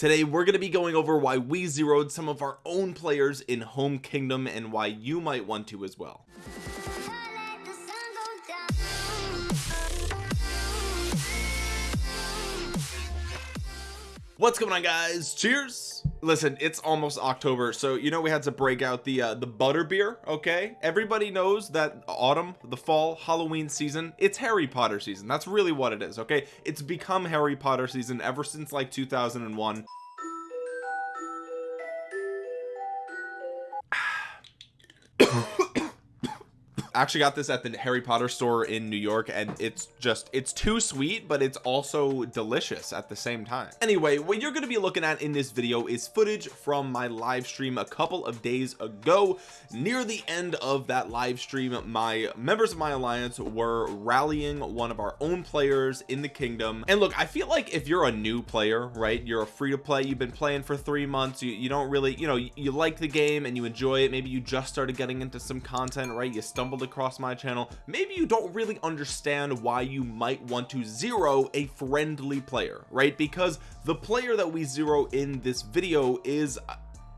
today we're going to be going over why we zeroed some of our own players in home kingdom and why you might want to as well. What's going on guys? Cheers listen it's almost october so you know we had to break out the uh the butter beer okay? Everybody knows that autumn the fall halloween season it's harry potter season. That's really what it is okay? It's become harry potter season ever since like 2001 actually got this at the Harry Potter store in New York and it's just it's too sweet but it's also delicious at the same time. Anyway what you're going to be looking at in this video is footage from my live stream a couple of days ago. Near the end of that live stream my members of my alliance were rallying one of our own players in the kingdom. And look I feel like if you're a new player right you're a free to play you've been playing for three months you, you don't really you know you, you like the game and you enjoy it maybe you just started getting into some content right you stumbled across my channel maybe you don't really understand why you might want to zero a friendly player right? Because the player that we zero in this video is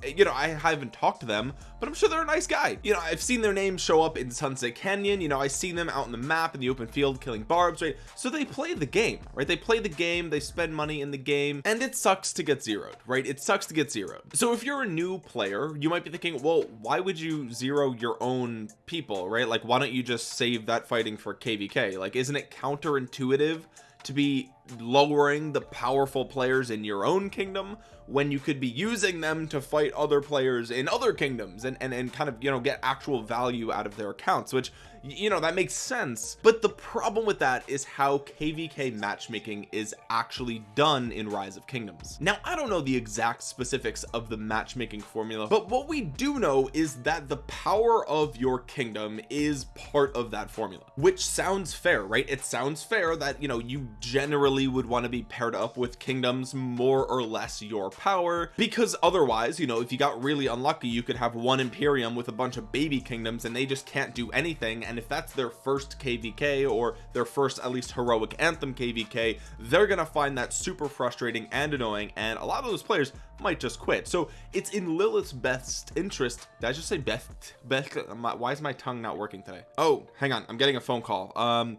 you know I haven't talked to them but I'm sure they're a nice guy. You know I've seen their names show up in Sunset Canyon. You know I've seen them out in the map in the open field killing barbs right? So they play the game right? They play the game they spend money in the game and it sucks to get zeroed right? It sucks to get zeroed. So if you're a new player you might be thinking well why would you zero your own people right? Like why don't you just save that fighting for kvk like isn't it counterintuitive to be lowering the powerful players in your own kingdom when you could be using them to fight other players in other kingdoms and and, and kind of you know get actual value out of their accounts which you know that makes sense. But the problem with that is how kvk matchmaking is actually done in rise of kingdoms. Now I don't know the exact specifics of the matchmaking formula but what we do know is that the power of your kingdom is part of that formula which sounds fair right? It sounds fair that you know you generally would want to be paired up with kingdoms more or less your power because otherwise you know if you got really unlucky you could have one imperium with a bunch of baby kingdoms and they just can't do anything and if that's their first kvk or their first at least heroic anthem kvk they're gonna find that super frustrating and annoying and a lot of those players might just quit. So it's in Lilith's best interest did I just say best? Best why is my tongue not working today? Oh hang on I'm getting a phone call. Um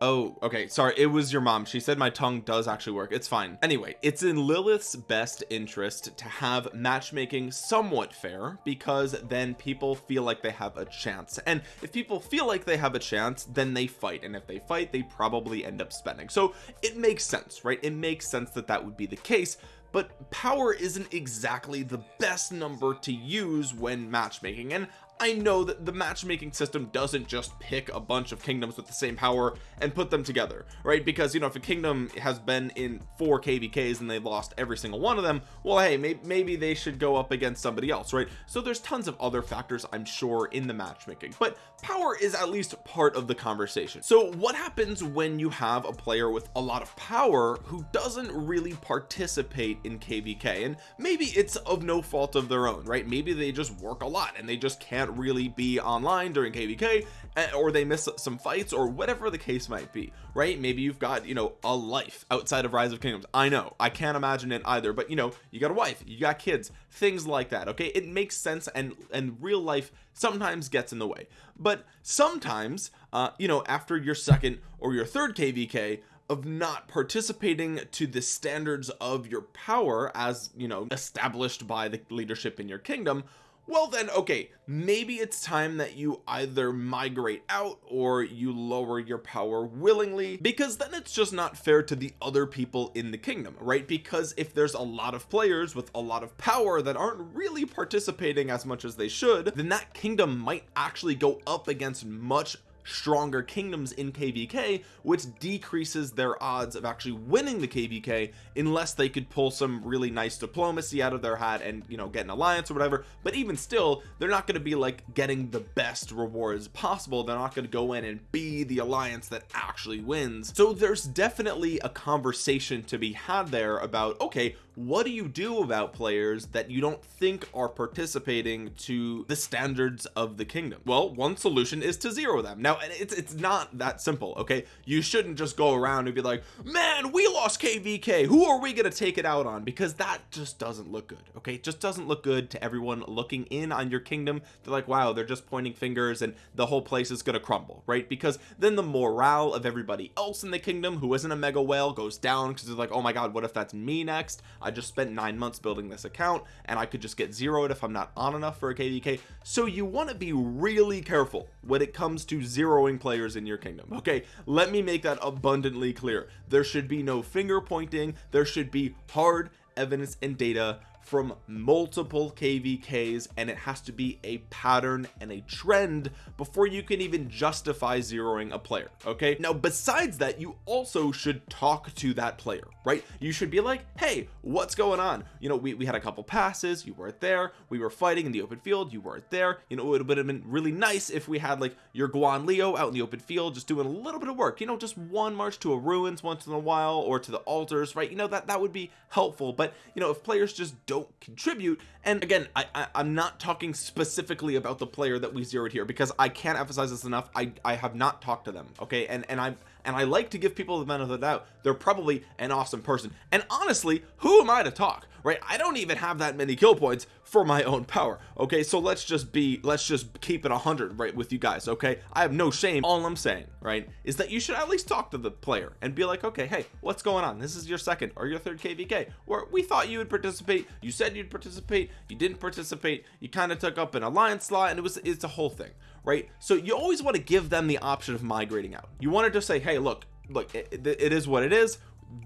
oh okay sorry it was your mom. She said my tongue does actually work. It's fine. Anyway it's in Lilith's best interest to have matchmaking somewhat fair because then people feel like they have a chance. And if people feel like they have a chance then they fight. And if they fight they probably end up spending. So it makes sense right? It makes sense that that would be the case. But power isn't exactly the best number to use when matchmaking. And I know that the matchmaking system doesn't just pick a bunch of kingdoms with the same power and put them together right? Because you know if a kingdom has been in four kvks and they lost every single one of them well hey maybe, maybe they should go up against somebody else right? So there's tons of other factors I'm sure in the matchmaking but power is at least part of the conversation. So what happens when you have a player with a lot of power who doesn't really participate in kvk and maybe it's of no fault of their own right? Maybe they just work a lot and they just can't can't really be online during kvk eh, or they miss some fights or whatever the case might be right? Maybe you've got you know a life outside of rise of kingdoms. I know. I can't imagine it either but you know you got a wife you got kids things like that okay? It makes sense and and real life sometimes gets in the way. But sometimes uh you know after your second or your third kvk of not participating to the standards of your power as you know established by the leadership in your kingdom well then okay maybe it's time that you either migrate out or you lower your power willingly because then it's just not fair to the other people in the kingdom right? Because if there's a lot of players with a lot of power that aren't really participating as much as they should then that kingdom might actually go up against much stronger kingdoms in kvk which decreases their odds of actually winning the kvk unless they could pull some really nice diplomacy out of their hat and you know get an alliance or whatever. But even still they're not going to be like getting the best rewards possible. They're not going to go in and be the alliance that actually wins. So there's definitely a conversation to be had there about okay what do you do about players that you don't think are participating to the standards of the kingdom? Well one solution is to zero them. Now it's it's not that simple okay? You shouldn't just go around and be like man we lost kvk who are we gonna take it out on? Because that just doesn't look good okay? It just doesn't look good to everyone looking in on your kingdom. They're like wow they're just pointing fingers and the whole place is gonna crumble right? Because then the morale of everybody else in the kingdom who isn't a mega whale goes down because they're like oh my god what if that's me next I just spent nine months building this account and I could just get zeroed if I'm not on enough for a kvk so you want to be really careful when it comes to zeroing players in your kingdom okay? Let me make that abundantly clear. There should be no finger pointing. There should be hard evidence and data from multiple kvks and it has to be a pattern and a trend before you can even justify zeroing a player okay? Now besides that you also should talk to that player right? You should be like hey what's going on? You know we, we had a couple passes you weren't there we were fighting in the open field you weren't there. You know it would have been really nice if we had like your Guan Leo out in the open field just doing a little bit of work you know just one march to a ruins once in a while or to the altars right? You know that that would be helpful but you know if players just don't don't contribute. And again I, I am not talking specifically about the player that we zeroed here because I can't emphasize this enough. I I have not talked to them okay? And and I'm and I like to give people the benefit of the doubt they're probably an awesome person. And honestly who am I to talk right? I don't even have that many kill points for my own power okay? So let's just be let's just keep it 100 right with you guys okay? I have no shame. All I'm saying right is that you should at least talk to the player and be like okay hey what's going on? This is your second or your third kvk where we thought you would participate you said you'd participate you didn't participate you kind of took up an alliance slot and it was it's a whole thing right? So you always want to give them the option of migrating out. You want to just say hey look look it, it is what it is.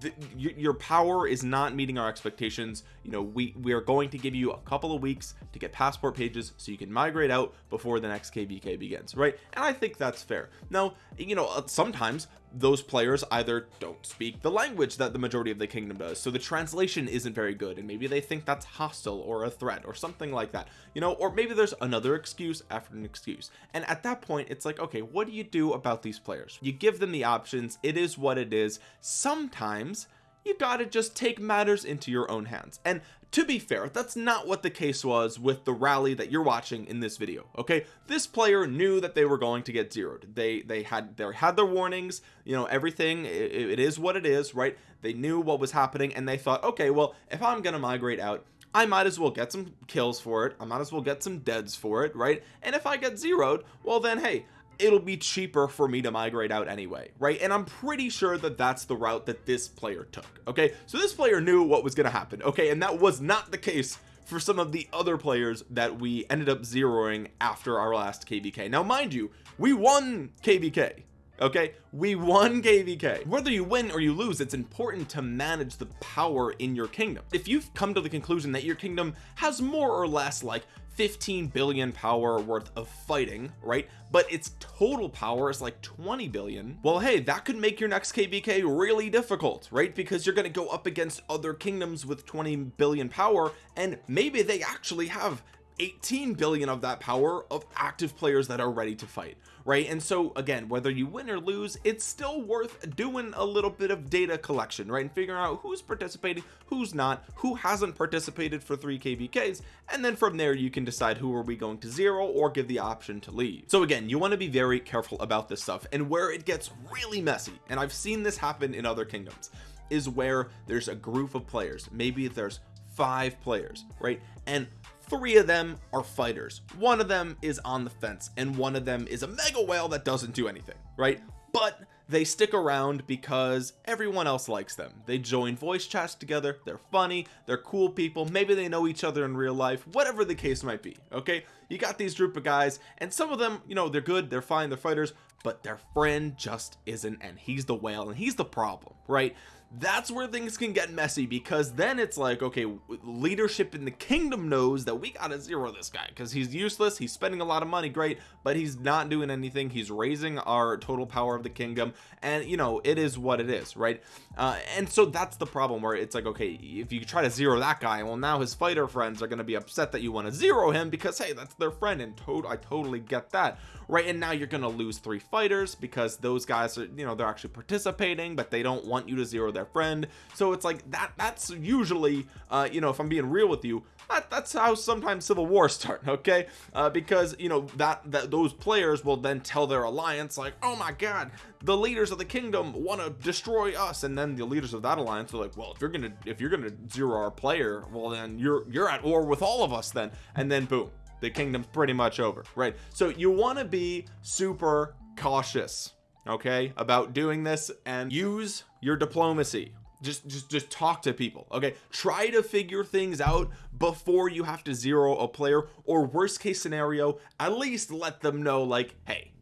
The, your power is not meeting our expectations. You know we we are going to give you a couple of weeks to get passport pages so you can migrate out before the next kvk begins right? And i think that's fair. Now you know uh, sometimes those players either don't speak the language that the majority of the kingdom does so the translation isn't very good and maybe they think that's hostile or a threat or something like that you know? Or maybe there's another excuse after an excuse. And at that point it's like okay what do you do about these players? You give them the options. It is what it is. Sometimes you gotta just take matters into your own hands. And to be fair that's not what the case was with the rally that you're watching in this video okay? This player knew that they were going to get zeroed. They they had they had their warnings you know everything it, it is what it is right? They knew what was happening and they thought okay well if I'm gonna migrate out I might as well get some kills for it. I might as well get some deads for it right? And if I get zeroed well then hey it'll be cheaper for me to migrate out anyway right? And I'm pretty sure that that's the route that this player took okay? So this player knew what was going to happen okay? And that was not the case for some of the other players that we ended up zeroing after our last kvk now mind you we won kvk okay? We won kvk whether you win or you lose it's important to manage the power in your kingdom. If you've come to the conclusion that your kingdom has more or less like 15 billion power worth of fighting right? But its total power is like 20 billion well hey that could make your next kvk really difficult right? Because you're going to go up against other kingdoms with 20 billion power and maybe they actually have 18 billion of that power of active players that are ready to fight right? And so again whether you win or lose it's still worth doing a little bit of data collection right? And figuring out who's participating who's not who hasn't participated for 3 kvks and then from there you can decide who are we going to zero or give the option to leave. So again you want to be very careful about this stuff and where it gets really messy and I've seen this happen in other kingdoms is where there's a group of players maybe there's five players right? And three of them are fighters. One of them is on the fence and one of them is a mega whale that doesn't do anything right? But they stick around because everyone else likes them. They join voice chats together. They're funny. They're cool people. Maybe they know each other in real life. Whatever the case might be okay? You got these group of guys and some of them you know they're good they're fine they're fighters but their friend just isn't and he's the whale and he's the problem right that's where things can get messy because then it's like okay leadership in the kingdom knows that we gotta zero this guy because he's useless he's spending a lot of money great but he's not doing anything he's raising our total power of the kingdom and you know it is what it is right? Uh, and so that's the problem where it's like okay if you try to zero that guy well now his fighter friends are going to be upset that you want to zero him because hey that's their friend and to I totally get that right? And now you're going to lose three fighters because those guys are you know they're actually participating but they don't want you to zero their their friend. So it's like that that's usually uh you know if I'm being real with you that, that's how sometimes civil wars start okay? Uh, because you know that that those players will then tell their alliance like oh my god the leaders of the kingdom want to destroy us. And then the leaders of that alliance are like well if you're gonna if you're gonna zero our player well then you're you're at war with all of us then. And then boom the kingdom's pretty much over right? So you want to be super cautious okay about doing this and use your diplomacy. Just just just talk to people okay? Try to figure things out before you have to zero a player or worst case scenario at least let them know like hey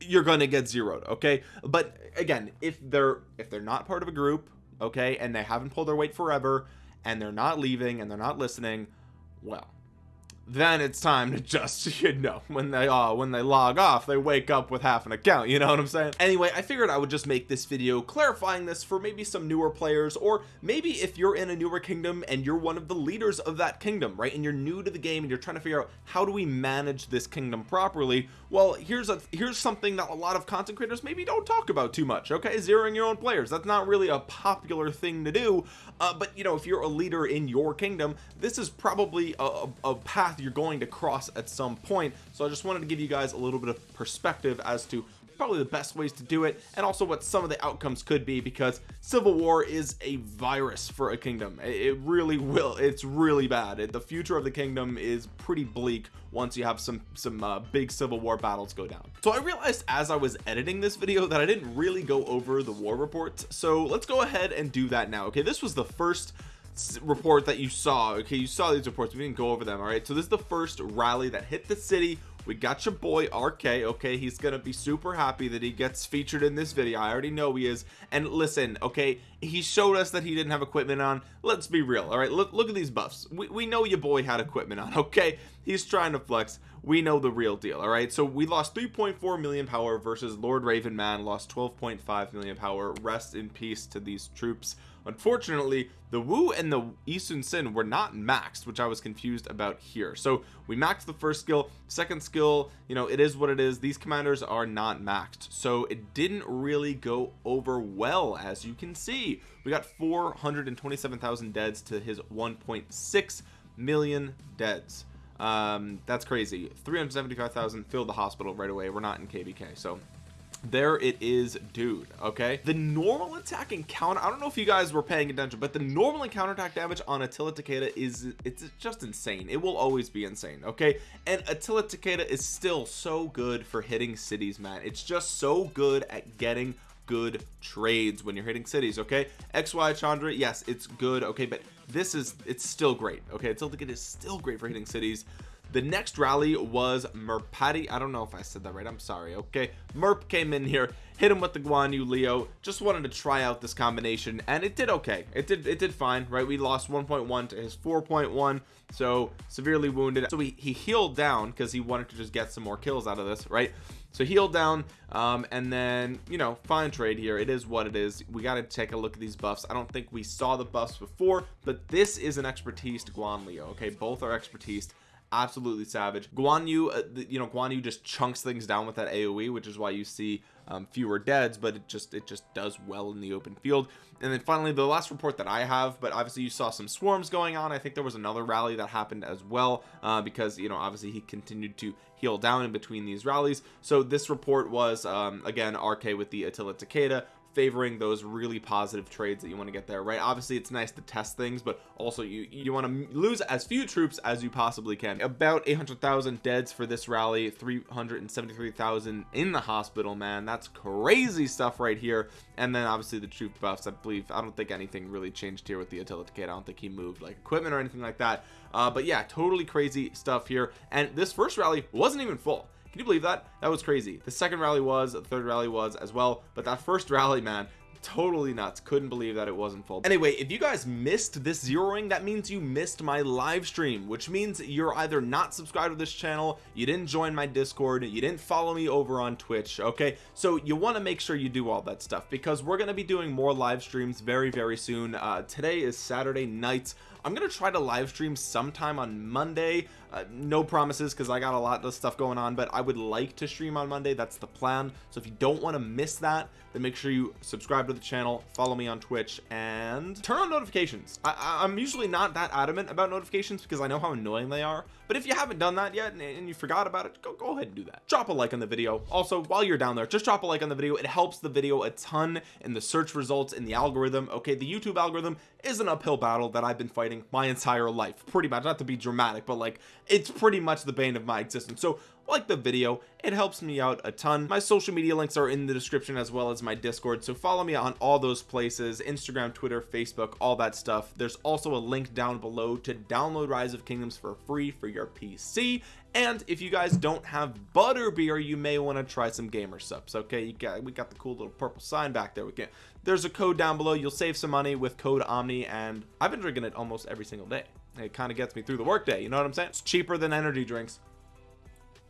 you're gonna get zeroed okay? But again if they're if they're not part of a group okay and they haven't pulled their weight forever and they're not leaving and they're not listening well then it's time to just you know when they uh when they log off they wake up with half an account you know what i'm saying? Anyway i figured i would just make this video clarifying this for maybe some newer players or maybe if you're in a newer kingdom and you're one of the leaders of that kingdom right and you're new to the game and you're trying to figure out how do we manage this kingdom properly well here's a here's something that a lot of content creators maybe don't talk about too much okay? Zeroing your own players. That's not really a popular thing to do uh, but you know if you're a leader in your kingdom this is probably a, a path path you're going to cross at some point. So I just wanted to give you guys a little bit of perspective as to probably the best ways to do it and also what some of the outcomes could be because civil war is a virus for a kingdom. It really will it's really bad. The future of the kingdom is pretty bleak once you have some some uh, big civil war battles go down. So I realized as I was editing this video that I didn't really go over the war reports. So let's go ahead and do that now okay? This was the first report that you saw. Okay you saw these reports. We didn't go over them all right? So this is the first rally that hit the city. We got your boy RK okay? He's gonna be super happy that he gets featured in this video. I already know he is. And listen okay? He showed us that he didn't have equipment on. Let's be real all right? Look look at these buffs. We, we know your boy had equipment on okay? He's trying to flex. We know the real deal all right? So we lost 3.4 million power versus Lord Raven man lost 12.5 million power. Rest in peace to these troops unfortunately the Wu and the Yi Sun-sin were not maxed which I was confused about here. So we maxed the first skill. Second skill you know it is what it is. These commanders are not maxed. So it didn't really go over well as you can see. We got 427,000 deads to his 1.6 million deads. Um that's crazy. 375,000 filled the hospital right away. We're not in kvk so there it is dude okay? The normal attack and counter I don't know if you guys were paying attention but the normal and counter attack damage on Attila Takeda is it's just insane. It will always be insane okay? And Attila Takeda is still so good for hitting cities man. It's just so good at getting good trades when you're hitting cities okay? Xy chandra yes it's good okay but this is it's still great okay? Attila Takeda is still great for hitting cities the next rally was Merpati. I don't know if I said that right. I'm sorry okay? Merp came in here hit him with the Guan Yu Leo. Just wanted to try out this combination and it did okay. It did it did fine right? We lost 1.1 to his 4.1 so severely wounded. So he, he healed down because he wanted to just get some more kills out of this right? So heal down um, and then you know fine trade here. It is what it is. We got to take a look at these buffs. I don't think we saw the buffs before but this is an expertise Guan Leo okay? Both are expertise absolutely savage. Guan Yu uh, you know Guan Yu just chunks things down with that AoE which is why you see um, fewer deads but it just it just does well in the open field. And then finally the last report that I have but obviously you saw some swarms going on. I think there was another rally that happened as well uh, because you know obviously he continued to heal down in between these rallies. So this report was um, again RK with the Attila Takeda favoring those really positive trades that you want to get there right? Obviously it's nice to test things but also you you want to lose as few troops as you possibly can. About 800,000 deads for this rally 373,000 in the hospital man. That's crazy stuff right here. And then obviously the troop buffs. I believe I don't think anything really changed here with the Attila Takeda. I don't think he moved like equipment or anything like that. Uh, but yeah totally crazy stuff here. And this first rally wasn't even full can you believe that? That was crazy. The second rally was the third rally was as well but that first rally man totally nuts. Couldn't believe that it wasn't full. Anyway if you guys missed this zeroing that means you missed my live stream which means you're either not subscribed to this channel you didn't join my discord you didn't follow me over on twitch okay? So you want to make sure you do all that stuff because we're going to be doing more live streams very very soon. Uh today is saturday nights I'm gonna try to live stream sometime on Monday. Uh, no promises because I got a lot of stuff going on but I would like to stream on Monday. That's the plan. So if you don't want to miss that then make sure you subscribe to the channel follow me on Twitch and turn on notifications. I, I'm usually not that adamant about notifications because I know how annoying they are. But if you haven't done that yet and, and you forgot about it go, go ahead and do that. Drop a like on the video. Also while you're down there just drop a like on the video. It helps the video a ton in the search results in the algorithm. Okay the YouTube algorithm is an uphill battle that I've been fighting my entire life pretty much not to be dramatic but like it's pretty much the bane of my existence. So like the video it helps me out a ton. My social media links are in the description as well as my discord so follow me on all those places instagram twitter facebook all that stuff. There's also a link down below to download rise of kingdoms for free for your pc and if you guys don't have butterbeer you may want to try some Gamersupps okay? You got we got the cool little purple sign back there we can there's a code down below you'll save some money with code omni and i've been drinking it almost every single day. It kind of gets me through the workday you know what i'm saying? It's cheaper than energy drinks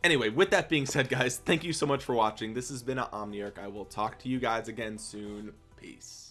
anyway with that being said guys thank you so much for watching. This has been an omniarch. I will talk to you guys again soon. Peace